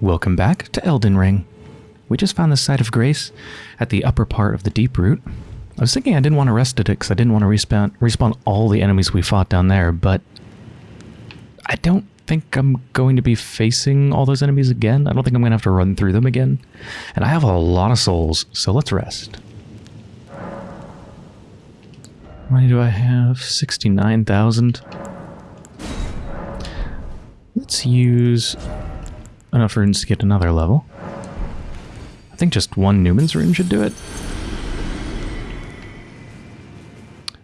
Welcome back to Elden Ring. We just found the site of grace at the upper part of the deep root. I was thinking I didn't want to rest at it because I didn't want to respawn, respawn all the enemies we fought down there, but I don't think I'm going to be facing all those enemies again. I don't think I'm going to have to run through them again. And I have a lot of souls, so let's rest. How many do I have? 69,000. Let's use enough runes to get another level. I think just one Numen's rune should do it.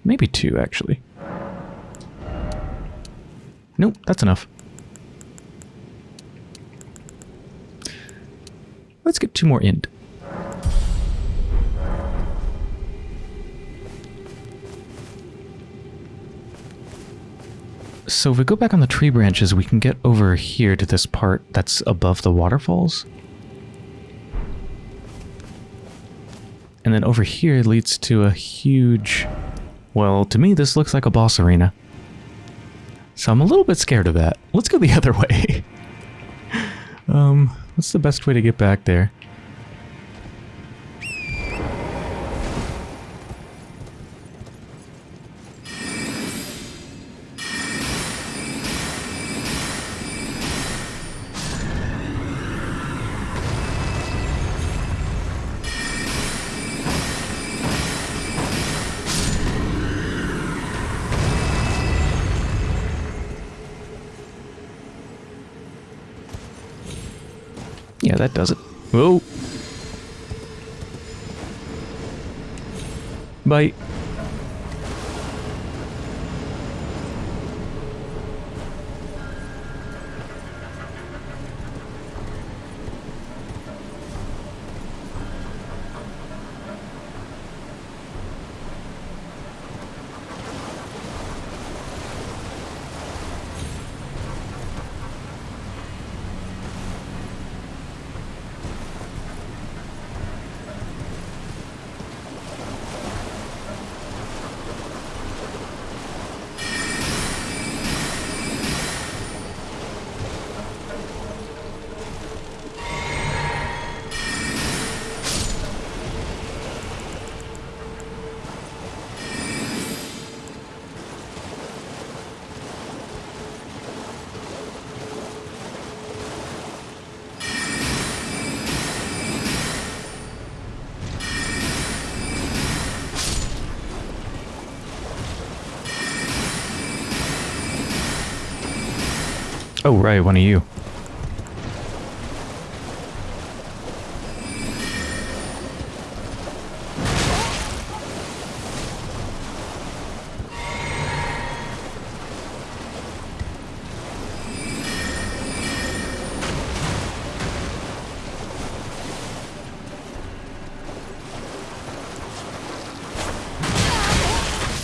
Maybe two, actually. Nope, that's enough. Let's get two more int. So if we go back on the tree branches, we can get over here to this part that's above the waterfalls. And then over here it leads to a huge... Well, to me this looks like a boss arena. So I'm a little bit scared of that. Let's go the other way. um, what's the best way to get back there? Yeah, that does it. Whoa. Bye. Oh, right, one of you.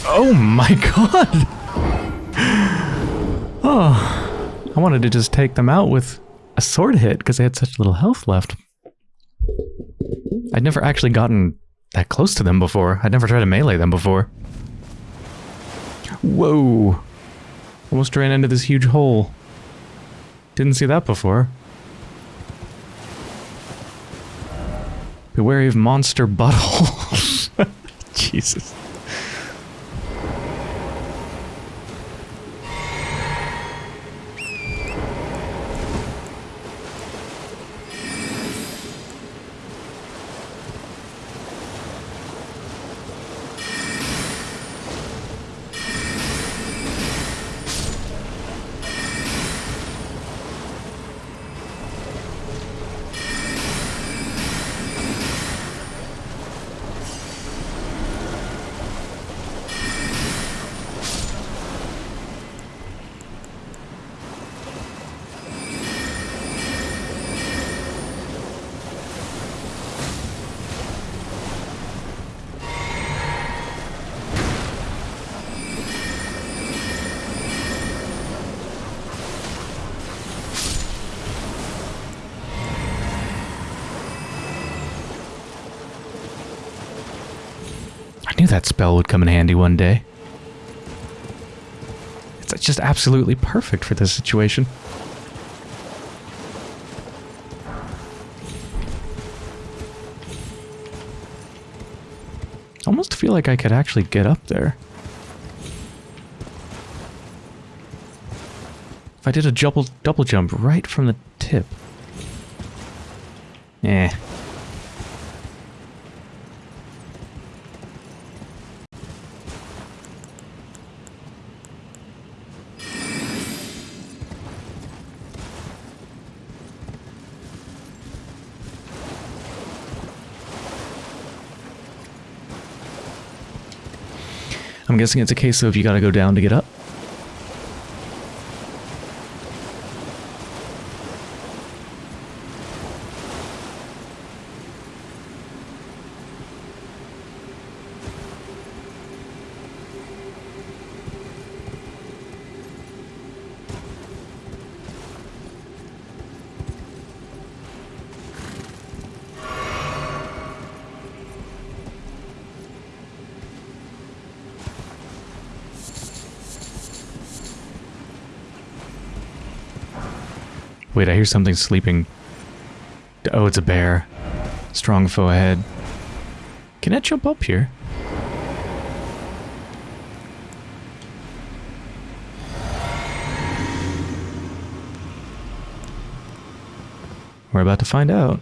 Oh my god! Wanted to just take them out with a sword hit because they had such little health left. I'd never actually gotten that close to them before. I'd never tried to melee them before. Whoa! Almost ran into this huge hole. Didn't see that before. Be wary of monster buttholes. Jesus. that spell would come in handy one day. It's just absolutely perfect for this situation. Almost feel like I could actually get up there. If I did a double, double jump right from the tip. Eh. I'm guessing it's a case of you gotta go down to get up. Wait, I hear something sleeping. Oh, it's a bear. Strong foe ahead. Can I jump up here? We're about to find out.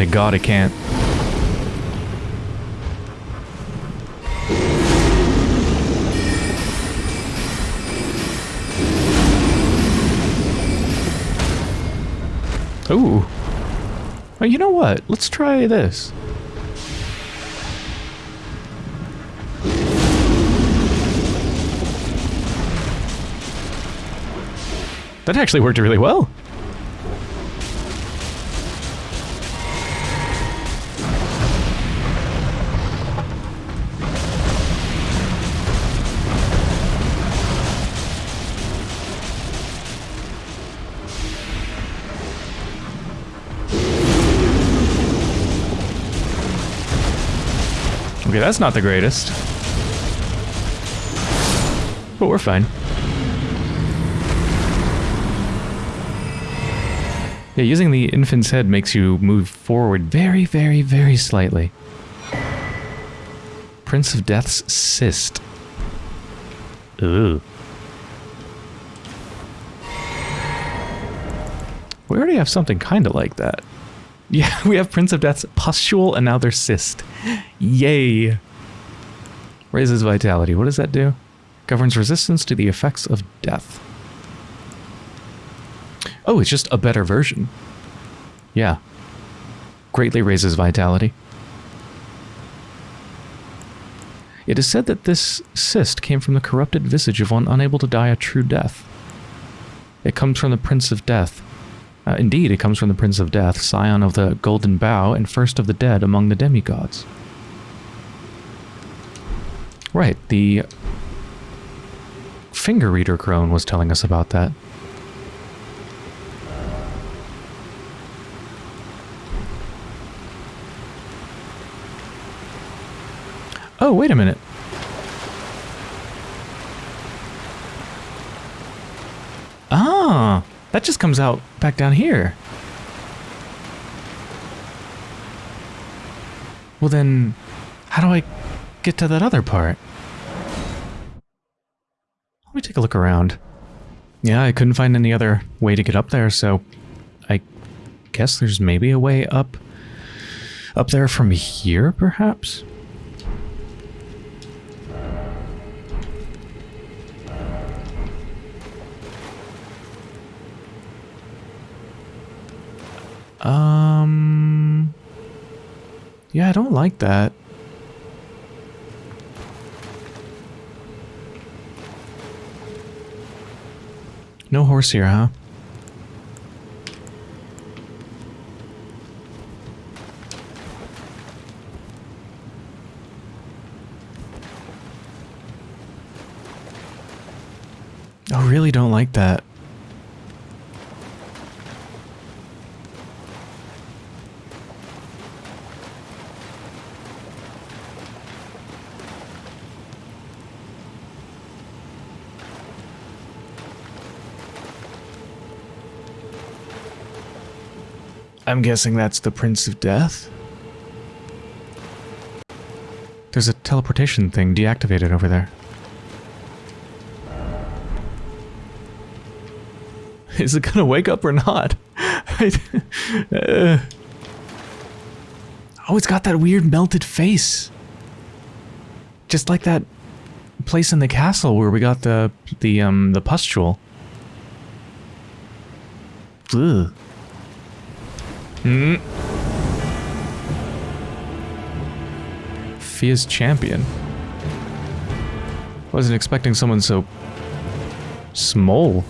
Thank God I can't. Ooh. Oh, you know what? Let's try this. That actually worked really well. Okay, that's not the greatest. But we're fine. Yeah, using the infant's head makes you move forward very, very, very slightly. Prince of Death's cyst. Ooh. We already have something kind of like that. Yeah, we have Prince of Death's pustule and now their cyst. Yay! Raises vitality. What does that do? Governs resistance to the effects of death. Oh, it's just a better version. Yeah. Greatly raises vitality. It is said that this cyst came from the corrupted visage of one unable to die a true death. It comes from the Prince of Death. Uh, indeed, it comes from the Prince of Death, scion of the Golden Bough and first of the dead among the demigods. Right, the finger reader crone was telling us about that. Oh, wait a minute. Ah, that just comes out back down here. Well then, how do I get to that other part? Let me take a look around. Yeah, I couldn't find any other way to get up there, so I guess there's maybe a way up up there from here, perhaps? Um... Yeah, I don't like that. No horse here, huh? I really don't like that. I'm guessing that's the Prince of Death? There's a teleportation thing deactivated over there. Is it gonna wake up or not? uh. Oh, it's got that weird melted face. Just like that place in the castle where we got the the um the pustule. Ugh. Hmm. Fia's champion. Wasn't expecting someone so small.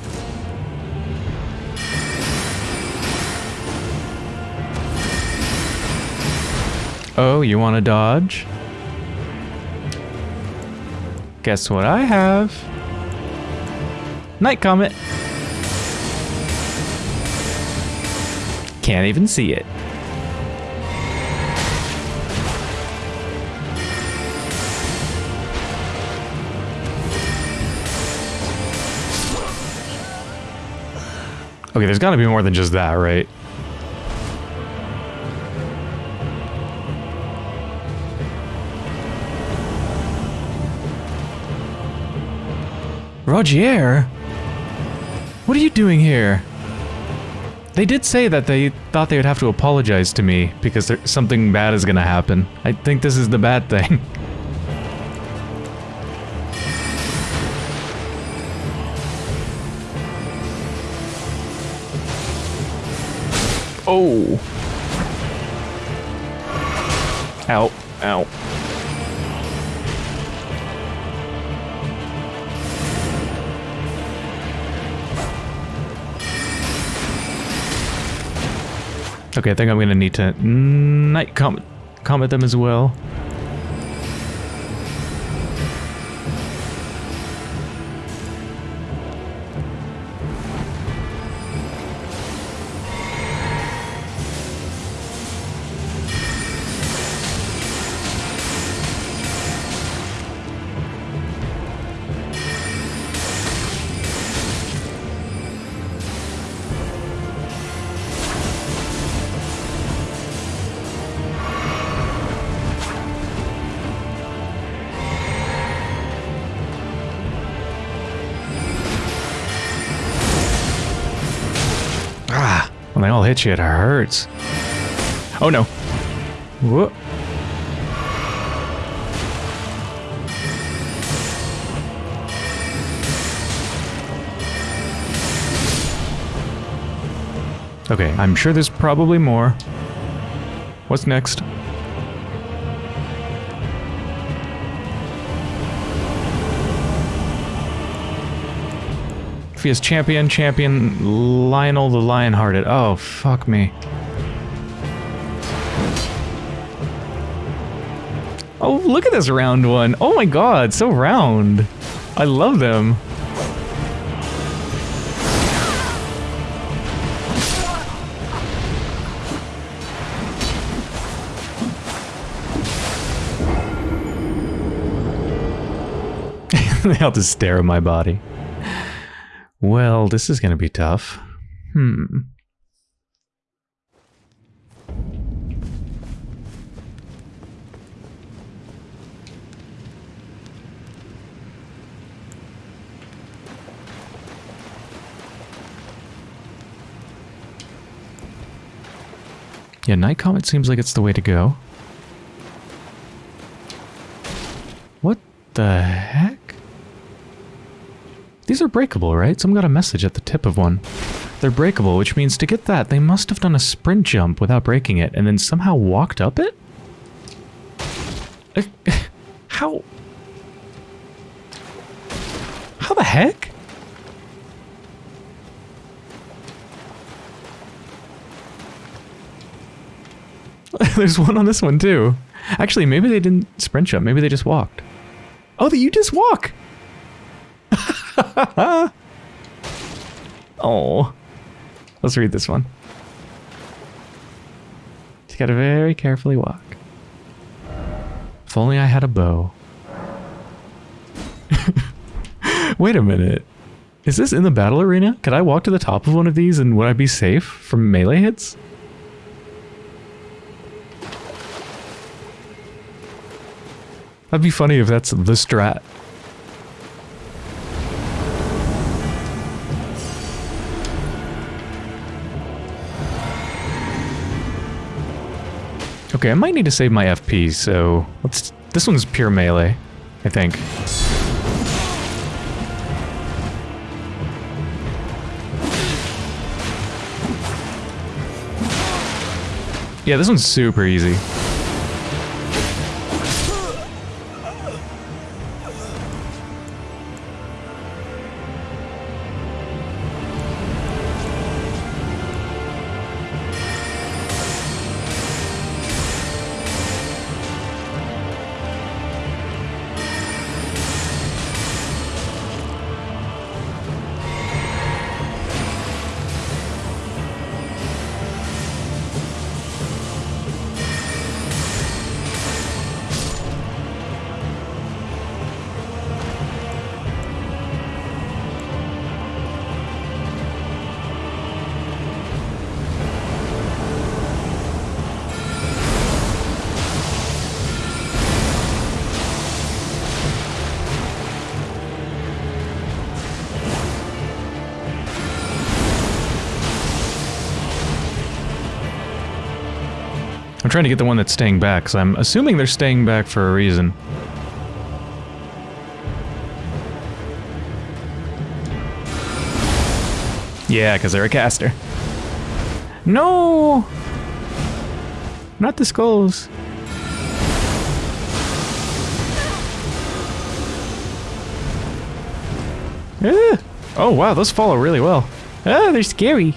Oh, you want to dodge? Guess what I have? Night Comet. Can't even see it. Okay, there's got to be more than just that, right? Rogier? What are you doing here? They did say that they thought they would have to apologize to me because there, something bad is gonna happen. I think this is the bad thing. oh. Okay, I think I'm gonna need to night comet them as well. When they all hit you, it hurts. Oh no. Whoop. Okay, I'm sure there's probably more. What's next? Fia's champion, champion Lionel the Lionhearted. Oh, fuck me. Oh, look at this round one. Oh my god, so round. I love them. they all just stare at my body. Well, this is going to be tough. Hmm. Yeah, Night Comet seems like it's the way to go. What the heck? These are breakable, right? Someone got a message at the tip of one. They're breakable, which means to get that, they must have done a sprint jump without breaking it, and then somehow walked up it? How? How the heck? There's one on this one too. Actually, maybe they didn't sprint jump. Maybe they just walked. Oh, that you just walk! oh. Let's read this one. Just gotta very carefully walk. If only I had a bow. Wait a minute. Is this in the battle arena? Could I walk to the top of one of these and would I be safe from melee hits? That'd be funny if that's the strat. Okay, I might need to save my FP, so let's... This one's pure melee, I think. Yeah, this one's super easy. I'm trying to get the one that's staying back, because I'm assuming they're staying back for a reason. Yeah, because they're a caster. No! Not the skulls. Ah. Oh wow, those follow really well. Ah, they're scary.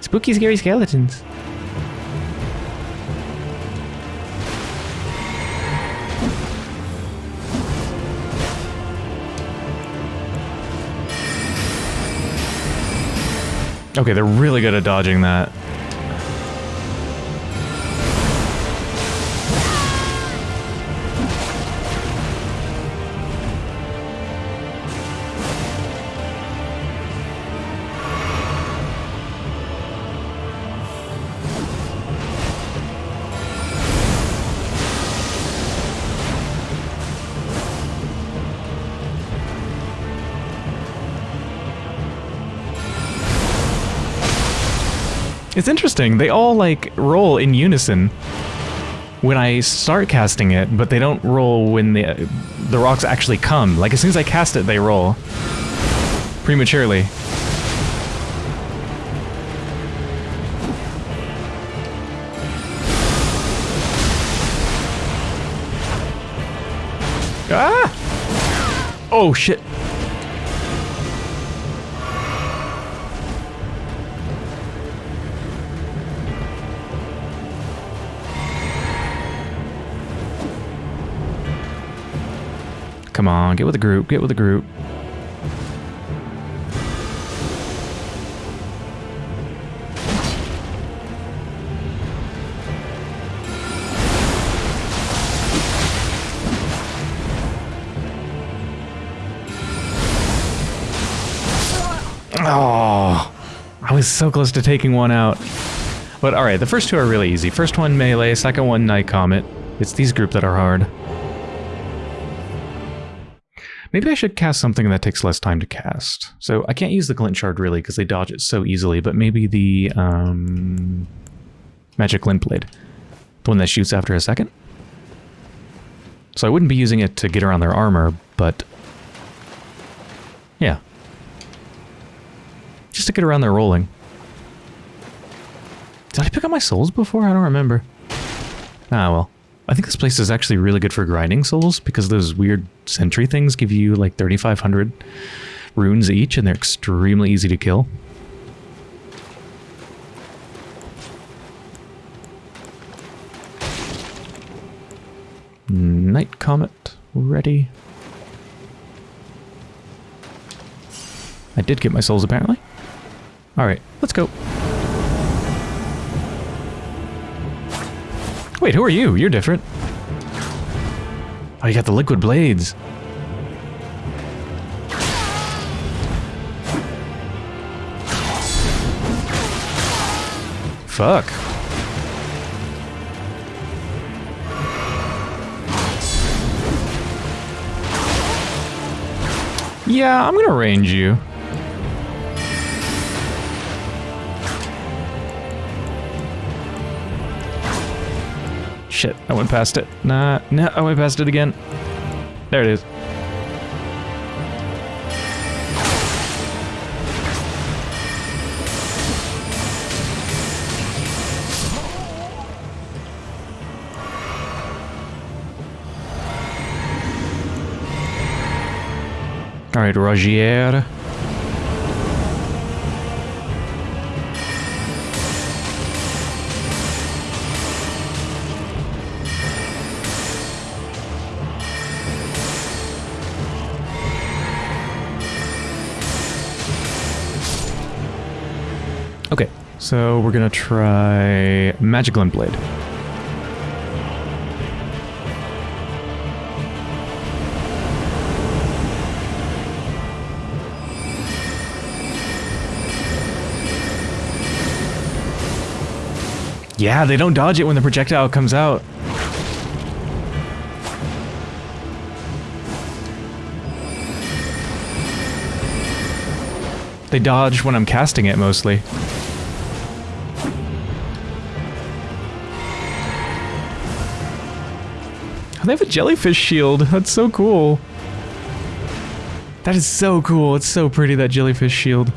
Spooky, scary skeletons. Okay, they're really good at dodging that. It's interesting. They all like roll in unison when I start casting it, but they don't roll when the the rocks actually come. Like as soon as I cast it, they roll prematurely. Ah! Oh shit. Come on, get with the group, get with the group. Oh, I was so close to taking one out. But alright, the first two are really easy. First one melee, second one night comet. It's these group that are hard. Maybe I should cast something that takes less time to cast. So I can't use the glint shard really because they dodge it so easily, but maybe the um, magic glint blade. The one that shoots after a second. So I wouldn't be using it to get around their armor, but yeah. Just to get around their rolling. Did I pick up my souls before? I don't remember. Ah, well. I think this place is actually really good for grinding souls because those weird sentry things give you like 3,500 runes each and they're extremely easy to kill. Night Comet ready. I did get my souls apparently. Alright, let's go. Wait, who are you? You're different. Oh, you got the liquid blades. Fuck. Yeah, I'm gonna range you. Shit, I went past it. Nah, nah, I went past it again. There it is. All right, Rogier. So we're gonna try Magic Glint Blade. Yeah, they don't dodge it when the projectile comes out. They dodge when I'm casting it, mostly. They have a jellyfish shield. That's so cool. That is so cool. It's so pretty, that jellyfish shield.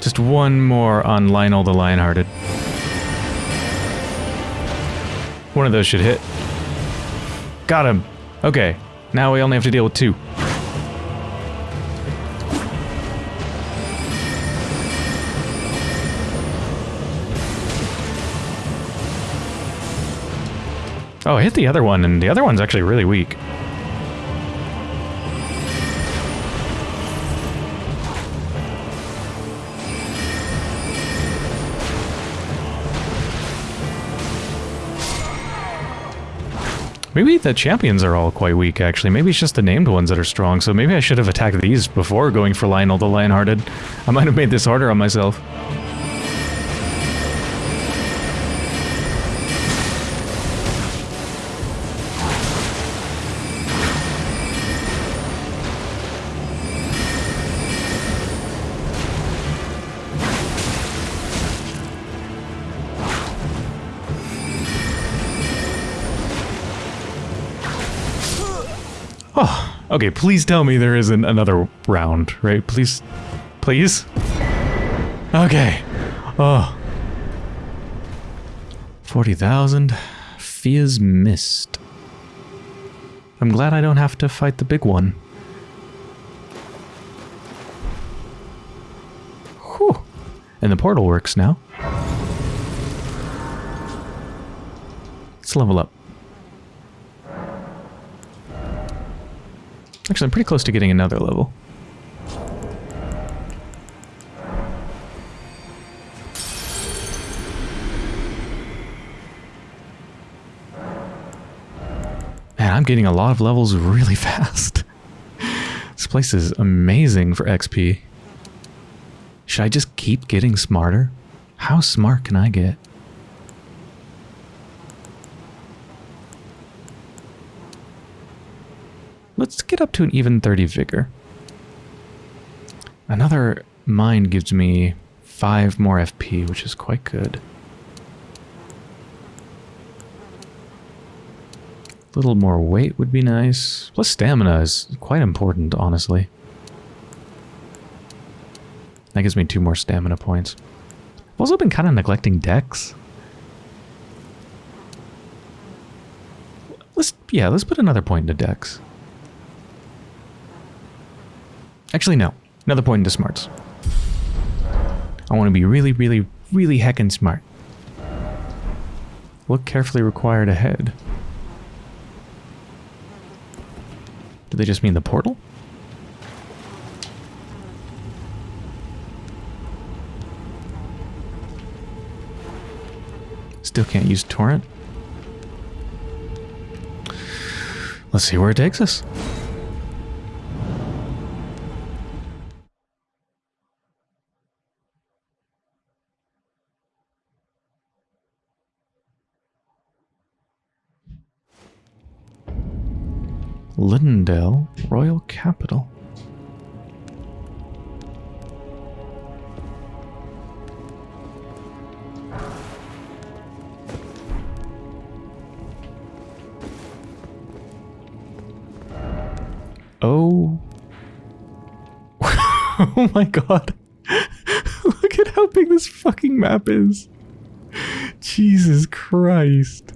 Just one more on Lionel the Lionhearted. One of those should hit. Got him. Okay, now we only have to deal with two. Oh, I hit the other one, and the other one's actually really weak. Maybe the champions are all quite weak, actually. Maybe it's just the named ones that are strong, so maybe I should have attacked these before going for Lionel the Lionhearted. I might have made this harder on myself. Okay, please tell me there isn't another round, right? Please, please? Okay. Oh. 40,000. Fia's Mist. I'm glad I don't have to fight the big one. Whew. And the portal works now. Let's level up. Actually, I'm pretty close to getting another level. Man, I'm getting a lot of levels really fast. this place is amazing for XP. Should I just keep getting smarter? How smart can I get? Let's get up to an even 30 vigor. Another mind gives me 5 more FP, which is quite good. A little more weight would be nice. Plus stamina is quite important, honestly. That gives me 2 more stamina points. I've also been kind of neglecting dex. Let's, yeah, let's put another point into dex. Actually, no. Another point into smarts. I want to be really, really, really heckin' smart. Look carefully required ahead. Do they just mean the portal? Still can't use torrent. Let's see where it takes us. Leyndell Royal Capital. Oh. oh my god. Look at how big this fucking map is. Jesus Christ.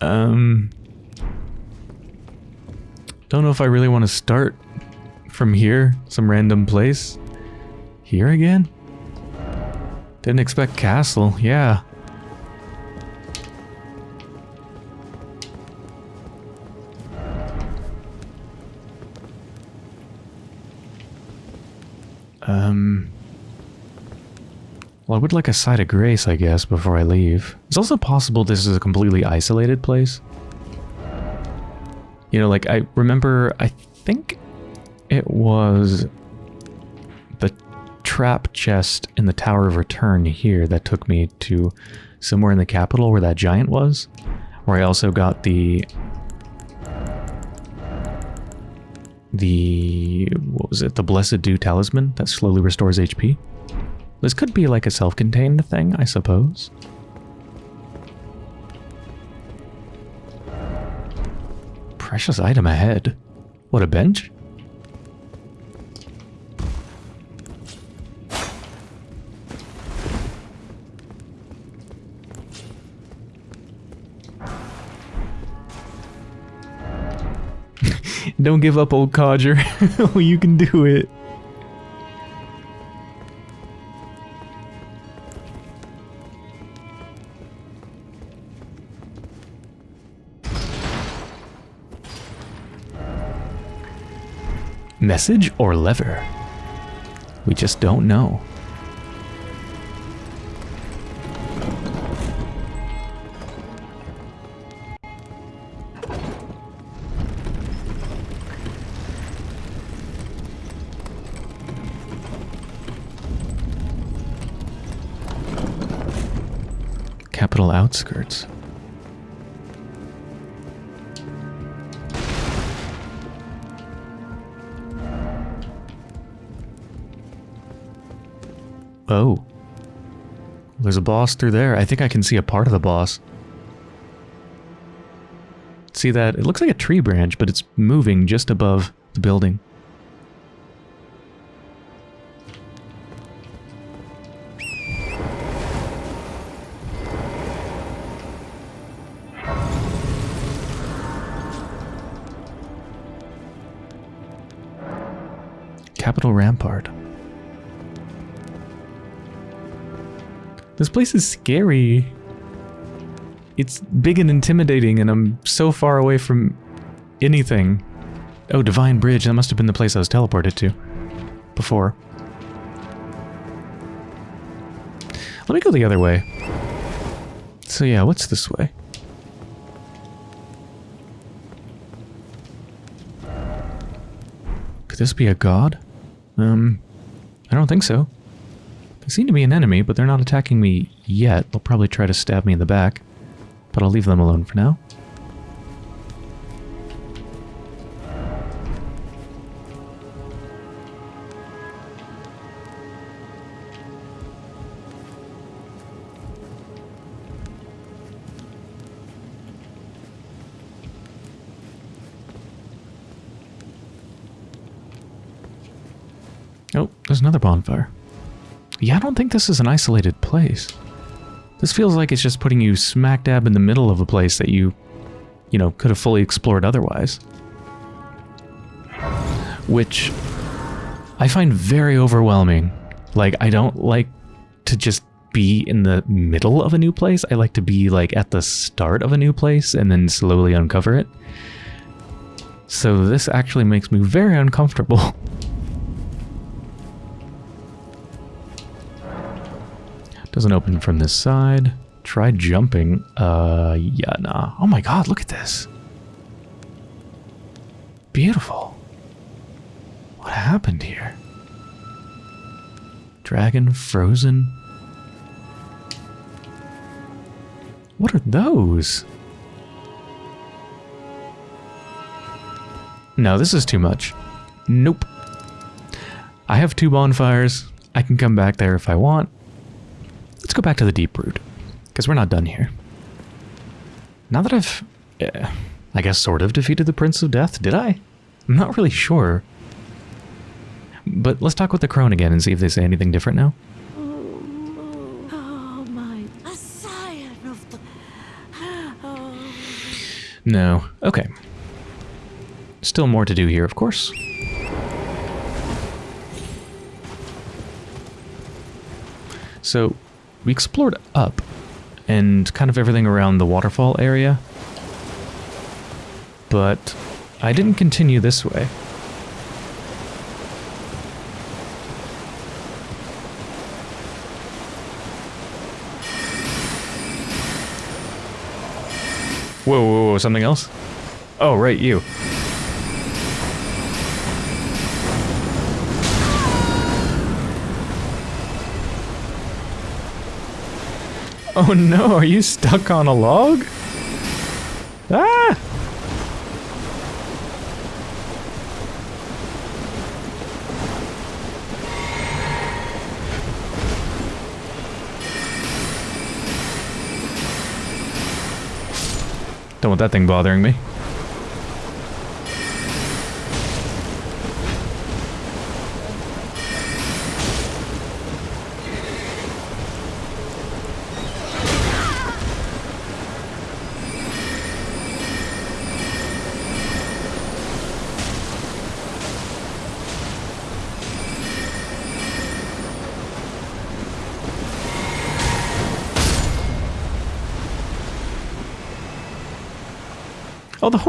Um. Don't know if I really want to start from here, some random place. Here again? Didn't expect castle, yeah. Um... Well, I would like a side of grace, I guess, before I leave. It's also possible this is a completely isolated place. You know, like, I remember, I think it was the trap chest in the Tower of Return here that took me to somewhere in the capital where that giant was. Where I also got the... The... what was it? The Blessed Dew Talisman that slowly restores HP. This could be like a self-contained thing, I suppose. Precious item ahead. What, a bench? Don't give up, old codger. you can do it. Message or lever? We just don't know. Capital outskirts. Oh. There's a boss through there. I think I can see a part of the boss. See that? It looks like a tree branch, but it's moving just above the building. Place is scary. It's big and intimidating, and I'm so far away from anything. Oh, Divine Bridge. That must have been the place I was teleported to before. Let me go the other way. So yeah, what's this way? Could this be a god? Um, I don't think so. They seem to be an enemy, but they're not attacking me yet. They'll probably try to stab me in the back. But I'll leave them alone for now. Oh, there's another bonfire. Yeah, I don't think this is an isolated place. This feels like it's just putting you smack dab in the middle of a place that you, you know, could have fully explored otherwise. Which I find very overwhelming. Like, I don't like to just be in the middle of a new place. I like to be, like, at the start of a new place and then slowly uncover it. So this actually makes me very uncomfortable. Doesn't open from this side. Try jumping. Uh, yeah, nah. Oh my god, look at this. Beautiful. What happened here? Dragon frozen. What are those? No, this is too much. Nope. I have two bonfires. I can come back there if I want. Let's go back to the deep root. Because we're not done here. Now that I've, uh, I guess, sort of defeated the Prince of Death, did I? I'm not really sure. But let's talk with the crone again and see if they say anything different now. No. Okay. Still more to do here, of course. So, we explored up and kind of everything around the waterfall area. But I didn't continue this way. Whoa, whoa, whoa, something else? Oh, right, you. Oh no, are you stuck on a log? Ah! Don't want that thing bothering me.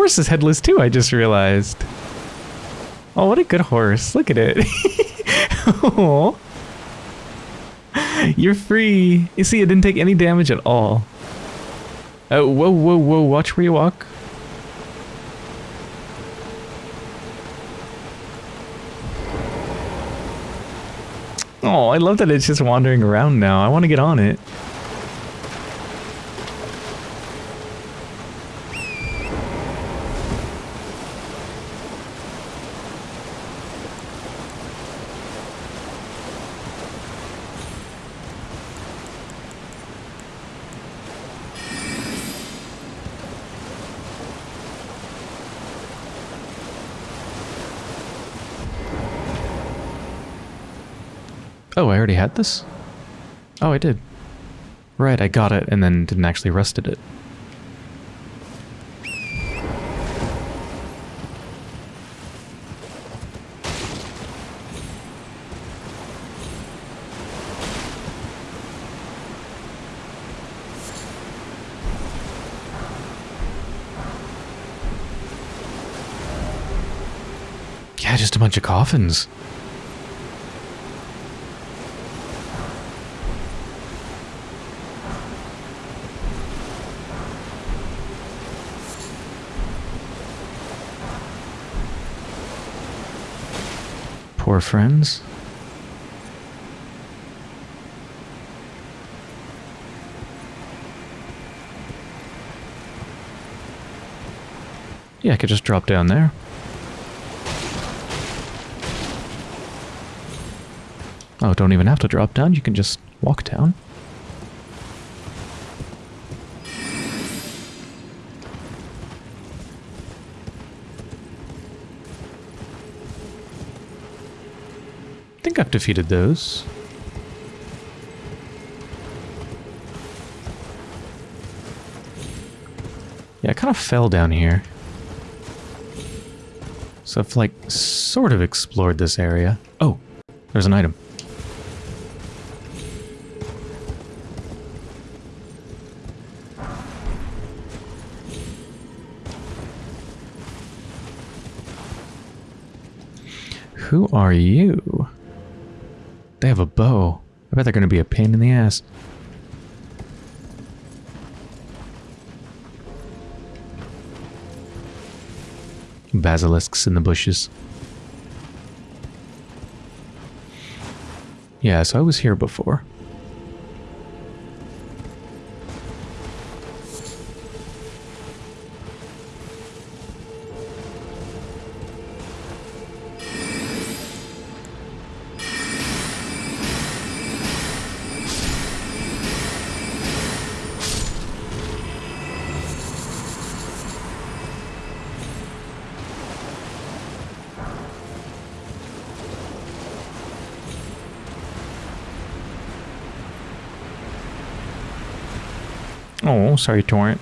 Horse is headless too, I just realized. Oh, what a good horse. Look at it. oh. You're free. You see, it didn't take any damage at all. Oh, whoa, whoa, whoa. Watch where you walk. Oh, I love that it's just wandering around now. I want to get on it. Already had this? Oh, I did. Right, I got it and then didn't actually rusted it. Yeah, just a bunch of coffins. Friends. Yeah, I could just drop down there. Oh, don't even have to drop down, you can just walk down. Defeated those. Yeah, I kind of fell down here. So I've like sort of explored this area. Oh, there's an item. Who are you? They have a bow. I bet they're going to be a pain in the ass. Basilisks in the bushes. Yeah, so I was here before. Sorry, Torrent.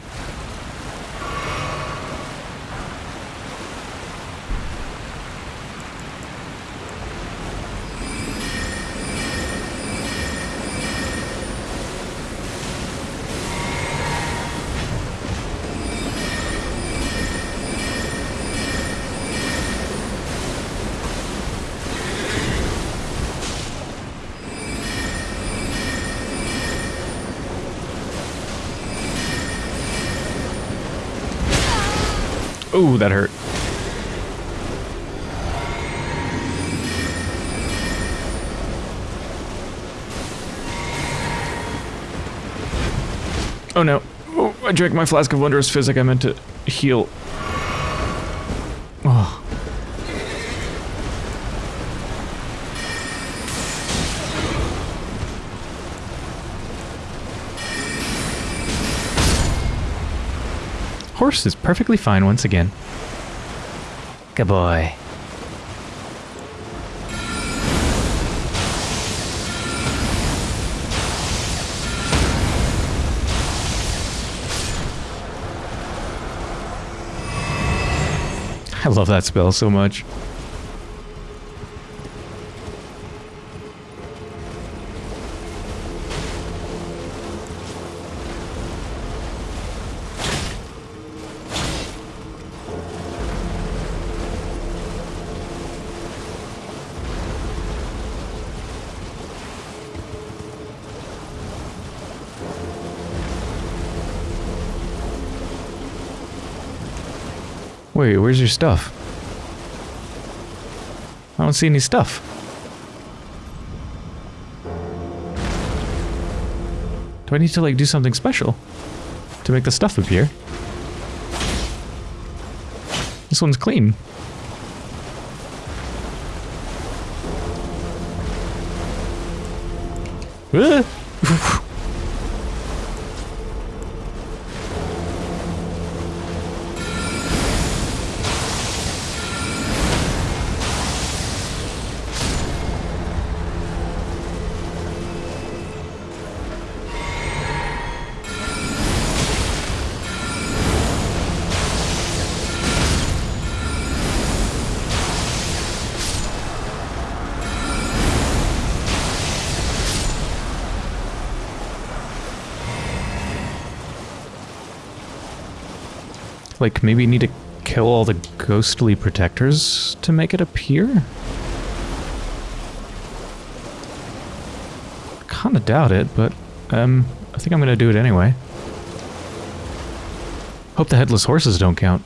Ooh, that hurt. Oh no. Oh, I drank my flask of wondrous physic. I meant to heal. Oh. Horse is perfectly fine once again. Good boy. I love that spell so much. Wait, where's your stuff? I don't see any stuff. Do I need to like do something special to make the stuff appear? This one's clean. Ah! Like, maybe need to kill all the ghostly protectors to make it appear? Kinda doubt it, but, um, I think I'm gonna do it anyway. Hope the headless horses don't count.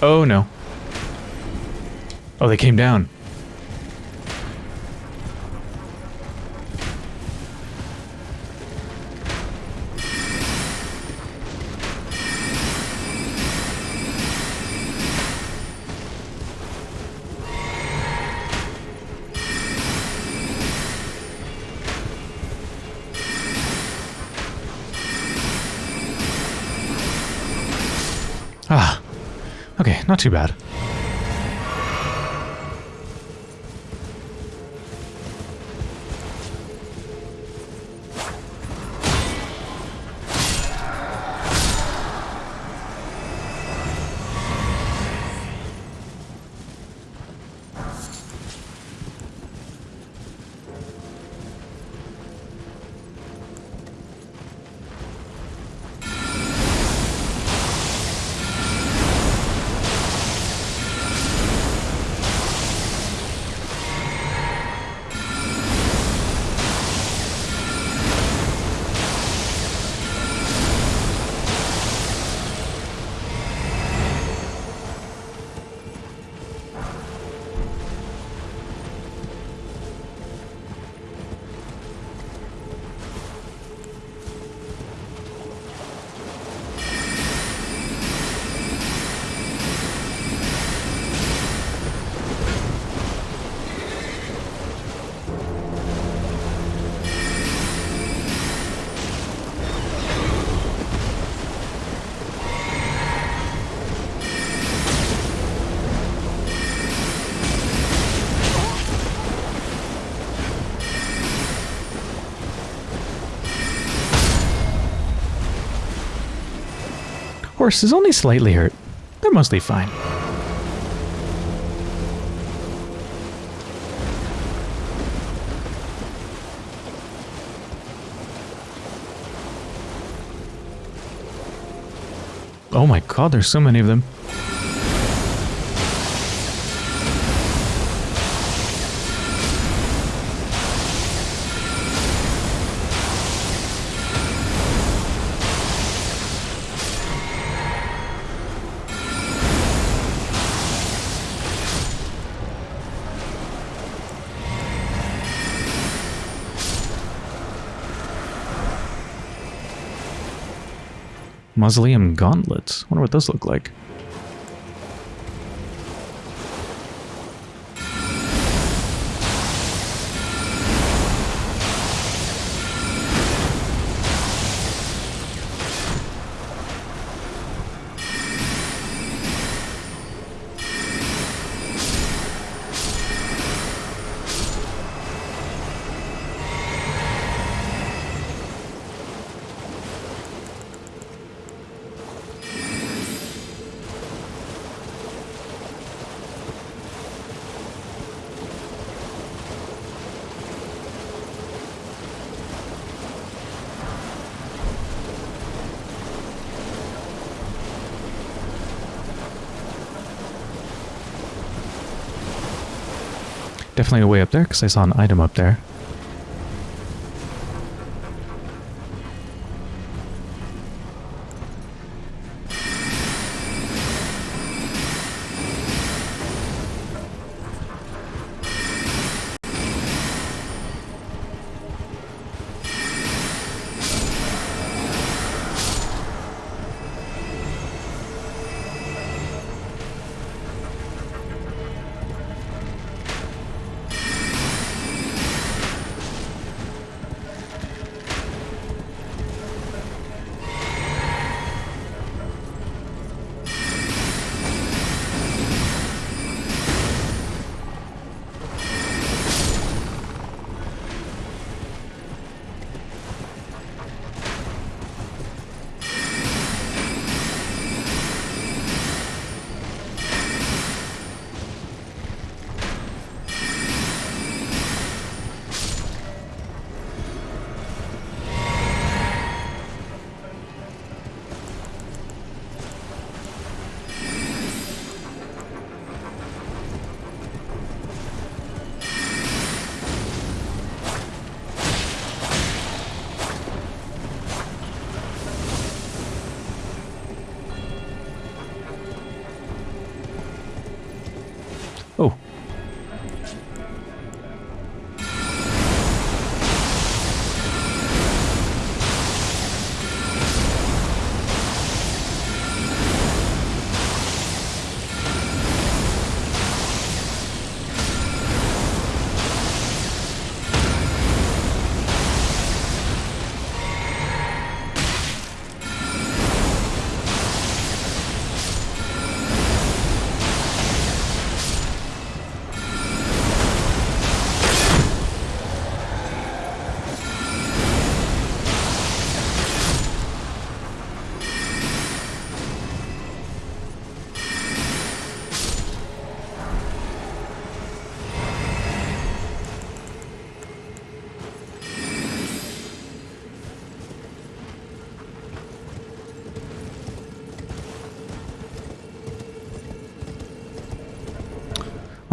Oh no. Oh, they came down. Not too bad. Horse is only slightly hurt. They're mostly fine. Oh my god, there's so many of them. Mausoleum gauntlets. Wonder what those look like. Definitely a way up there because I saw an item up there.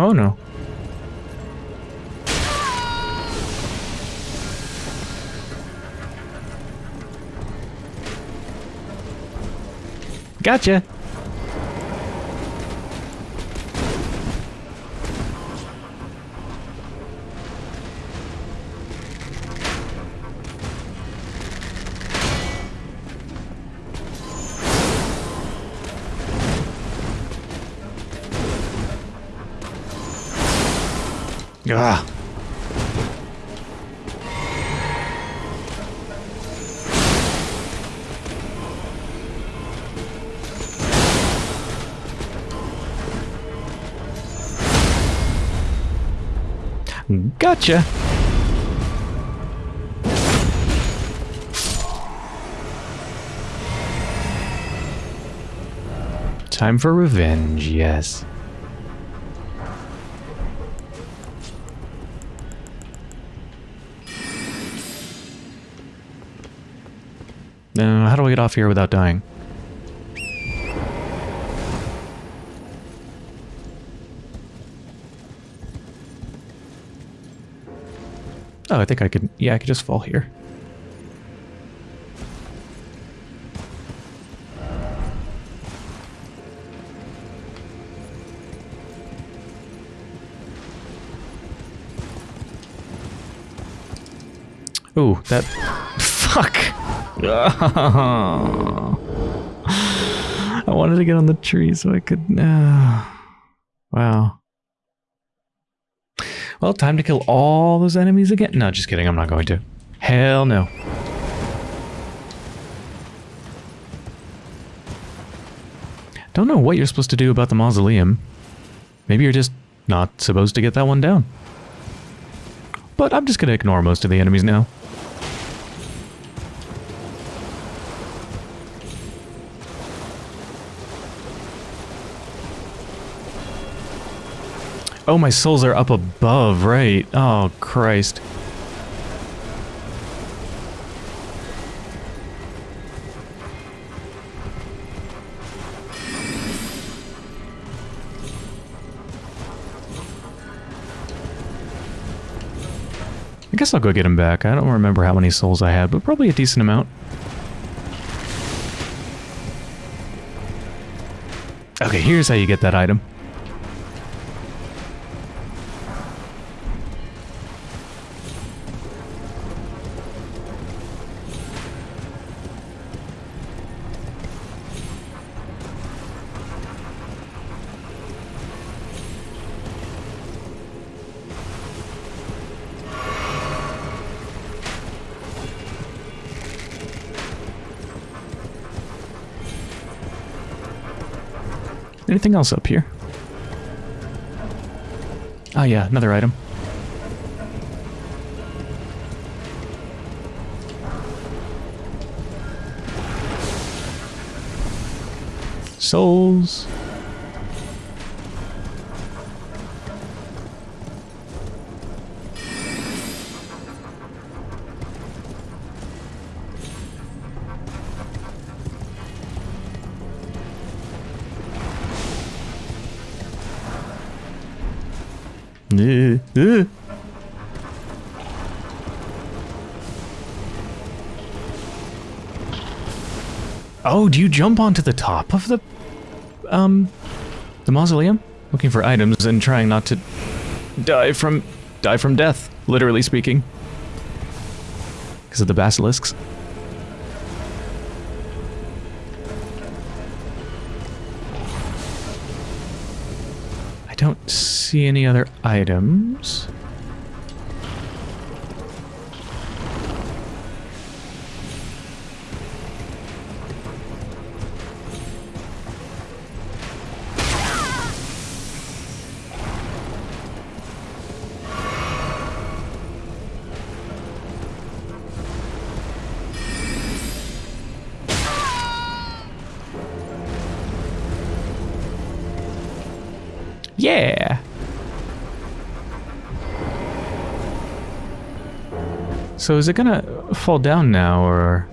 Oh no. Gotcha. Ah. Gotcha. Time for revenge, yes. Here without dying? Oh, I think I could... Yeah, I could just fall here. Ooh, that... Fuck! I wanted to get on the tree so I could... Uh, wow. Well, time to kill all those enemies again. No, just kidding. I'm not going to. Hell no. Don't know what you're supposed to do about the mausoleum. Maybe you're just not supposed to get that one down. But I'm just going to ignore most of the enemies now. Oh, my souls are up above, right. Oh, Christ. I guess I'll go get him back. I don't remember how many souls I had, but probably a decent amount. Okay, here's how you get that item. Anything else up here? Oh yeah, another item. Souls. Oh, do you jump onto the top of the, um, the mausoleum? Looking for items and trying not to die from, die from death, literally speaking. Because of the basilisks. See any other items. So is it gonna fall down now, or...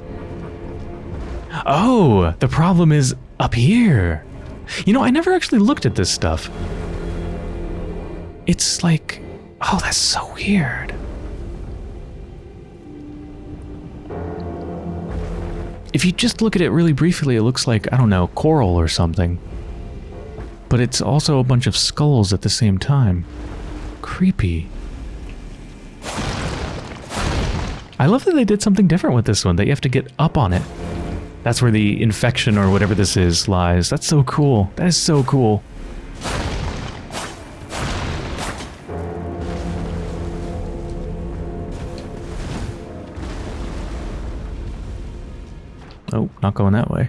Oh, the problem is up here. You know, I never actually looked at this stuff. It's like... Oh, that's so weird. If you just look at it really briefly, it looks like, I don't know, coral or something. But it's also a bunch of skulls at the same time. Creepy. I love that they did something different with this one, that you have to get up on it. That's where the infection or whatever this is lies. That's so cool. That is so cool. Oh, not going that way.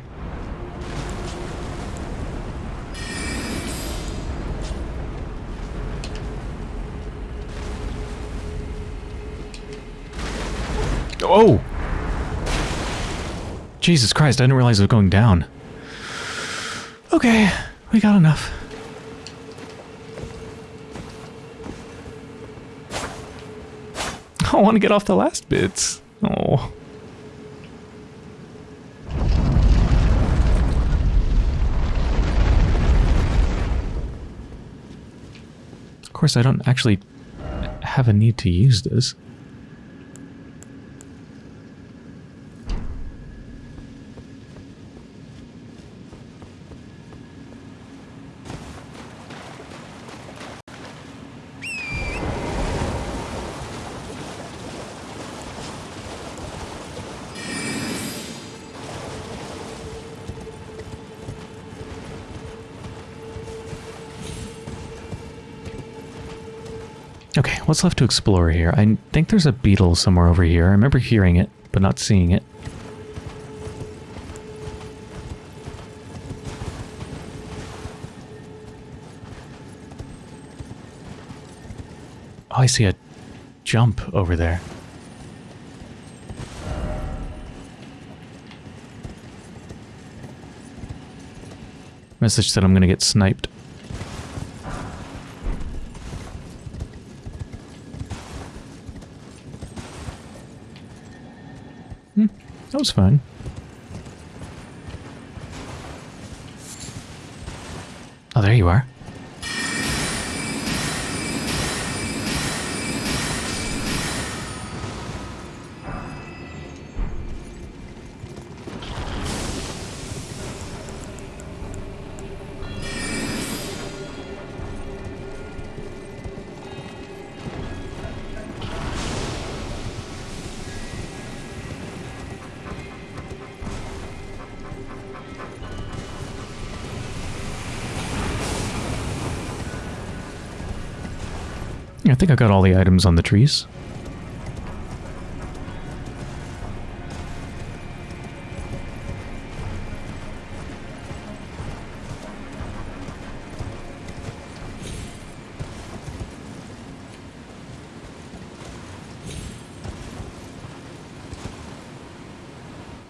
Oh! Jesus Christ, I didn't realize it was going down. Okay, we got enough. I want to get off the last bits. Oh. Of course, I don't actually have a need to use this. What's left to explore here? I think there's a beetle somewhere over here. I remember hearing it, but not seeing it. Oh, I see a jump over there. Message said I'm gonna get sniped. Hmm, that was fun. I think I got all the items on the trees.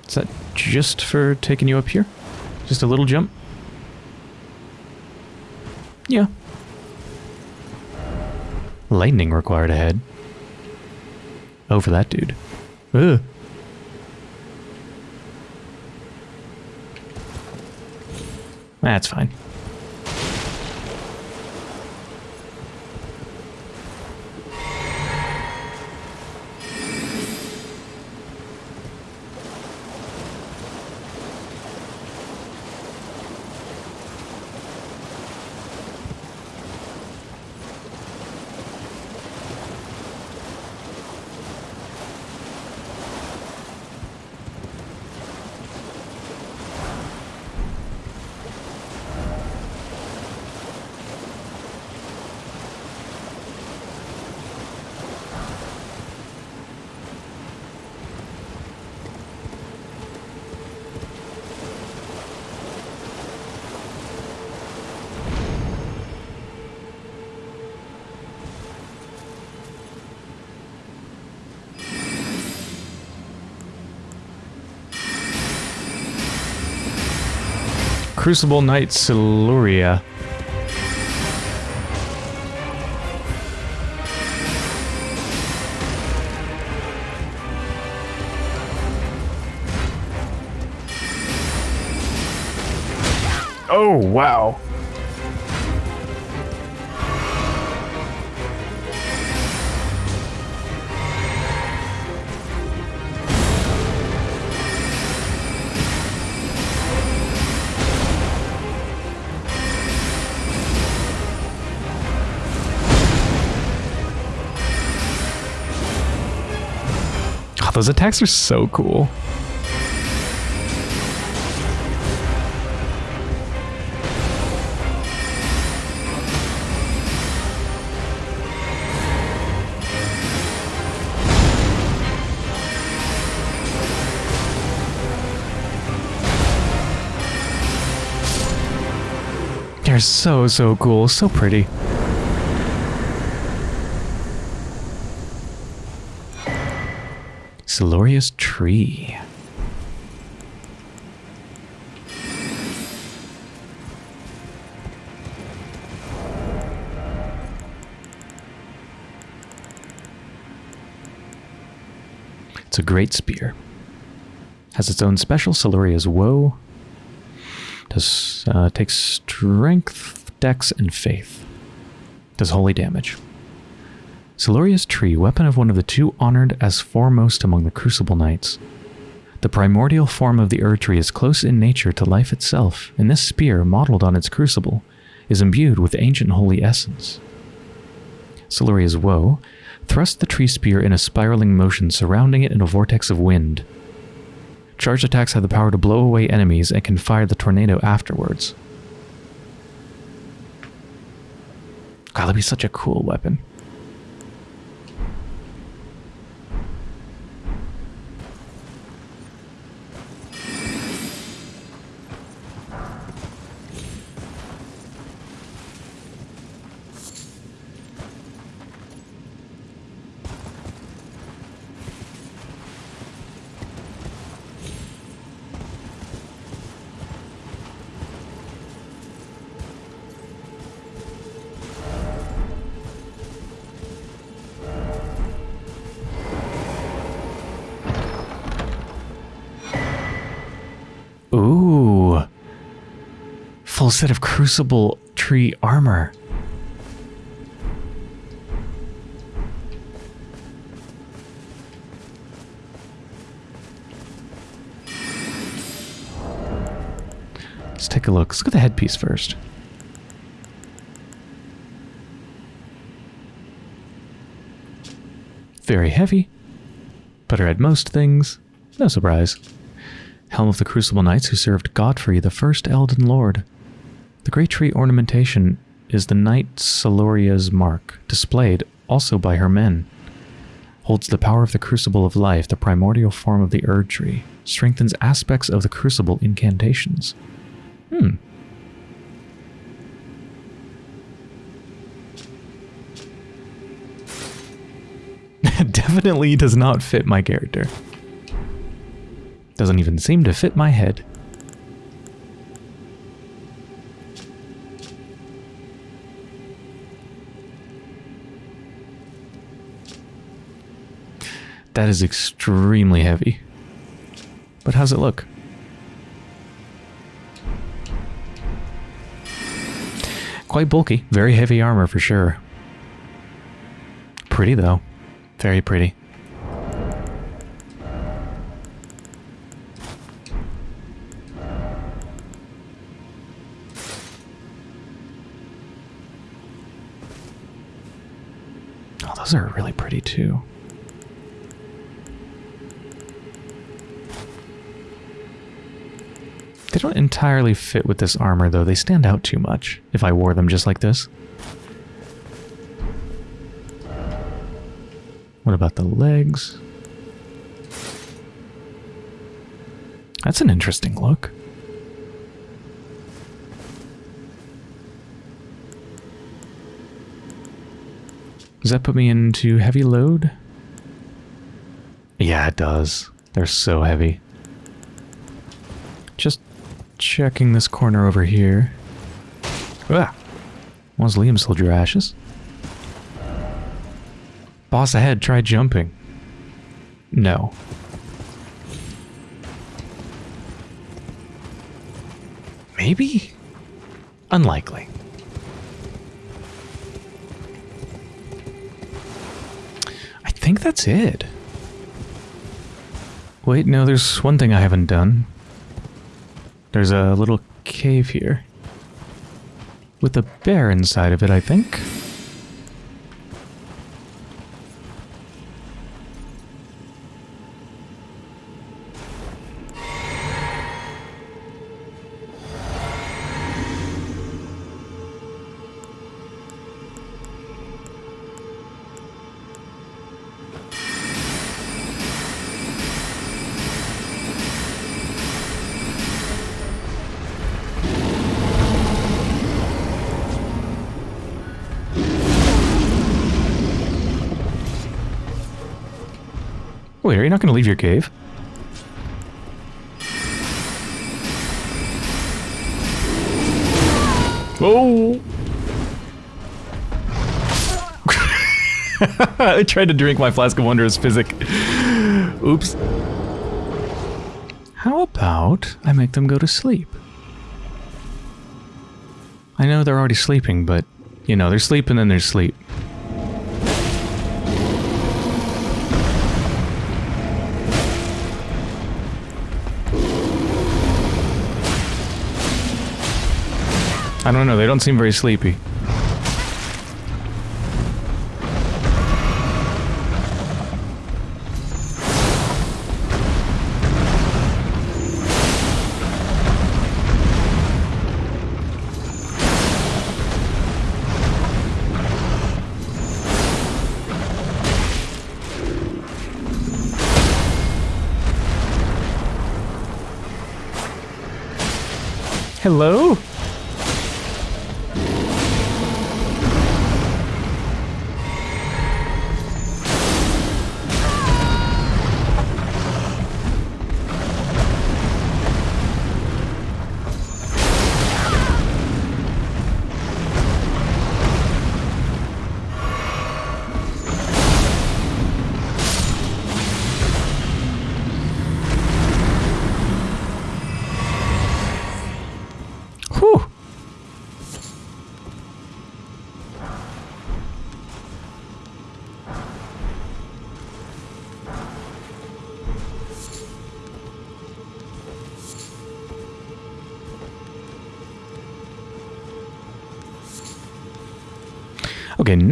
Is that just for taking you up here? Just a little jump? Yeah, Lightning required ahead. Oh, for that dude. Ugh. That's fine. Crucible Knight Siluria. Oh, wow. Those attacks are so cool. They're so, so cool. So pretty. Siluria's tree. It's a great spear. Has its own special Siluria's woe. Does uh, takes strength, dex, and faith. Does holy damage. Siluria's tree, weapon of one of the two honored as foremost among the Crucible Knights. The primordial form of the Erd tree is close in nature to life itself, and this spear, modeled on its crucible, is imbued with ancient holy essence. Siluria's Woe thrust the tree spear in a spiraling motion, surrounding it in a vortex of wind. Charged attacks have the power to blow away enemies and can fire the tornado afterwards. God, that'd be such a cool weapon. Set of crucible tree armor. Let's take a look. Let's look at the headpiece first. Very heavy. Better at most things. No surprise. Helm of the Crucible Knights who served Godfrey, the first Elden Lord. The great tree ornamentation is the Knight Siluria's mark, displayed also by her men. Holds the power of the Crucible of Life, the primordial form of the Erd Tree. Strengthens aspects of the Crucible incantations. Hmm. Definitely does not fit my character. Doesn't even seem to fit my head. That is extremely heavy. But how's it look? Quite bulky. Very heavy armor for sure. Pretty though. Very pretty. Oh, those are really pretty too. They don't entirely fit with this armor though. They stand out too much if I wore them just like this. What about the legs? That's an interesting look. Does that put me into heavy load? Yeah, it does. They're so heavy. Just checking this corner over here. Ah! Mausoleum soldier ashes. Boss ahead, try jumping. No. Maybe? Unlikely. I think that's it. Wait, no, there's one thing I haven't done. There's a little cave here. With a bear inside of it, I think. Going to leave your cave? Oh! I tried to drink my flask of wondrous physic. Oops. How about I make them go to sleep? I know they're already sleeping, but, you know, they're sleep and then there's sleep. I don't know, they don't seem very sleepy. Hello?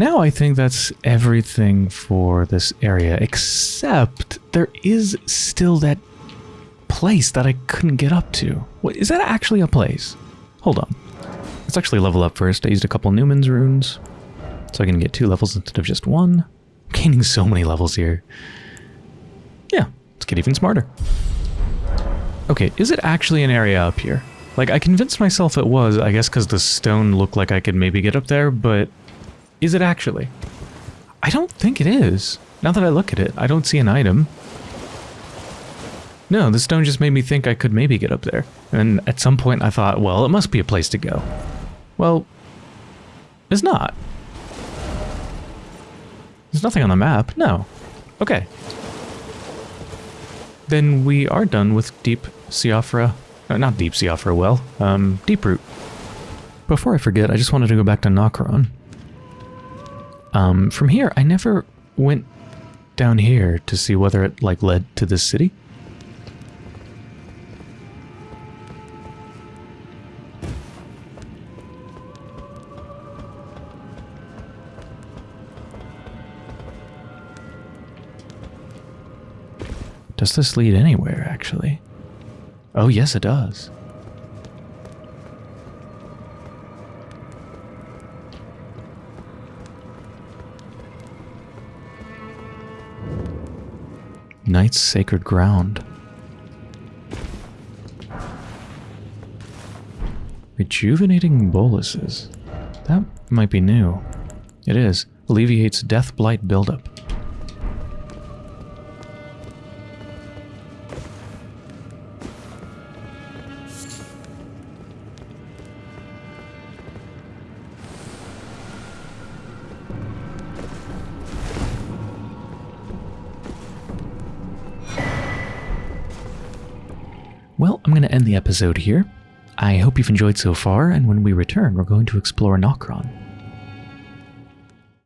Now I think that's everything for this area, except there is still that place that I couldn't get up to. What, is that actually a place? Hold on. Let's actually level up first. I used a couple Numen's runes, so I can get two levels instead of just one. I'm gaining so many levels here. Yeah, let's get even smarter. Okay, is it actually an area up here? Like, I convinced myself it was, I guess because the stone looked like I could maybe get up there, but is it actually? I don't think it is. Now that I look at it, I don't see an item. No, the stone just made me think I could maybe get up there. And at some point I thought, well, it must be a place to go. Well, it's not. There's nothing on the map. No. Okay. Then we are done with Deep Siofra. Uh, not Deep Siofra well. Um, Deep Root. Before I forget, I just wanted to go back to Nokron. Um, from here, I never went down here to see whether it, like, led to this city. Does this lead anywhere, actually? Oh, yes, it does. Night's Sacred Ground. Rejuvenating boluses. That might be new. It is. Alleviates death blight buildup. End the episode here. I hope you've enjoyed so far, and when we return, we're going to explore Nokron.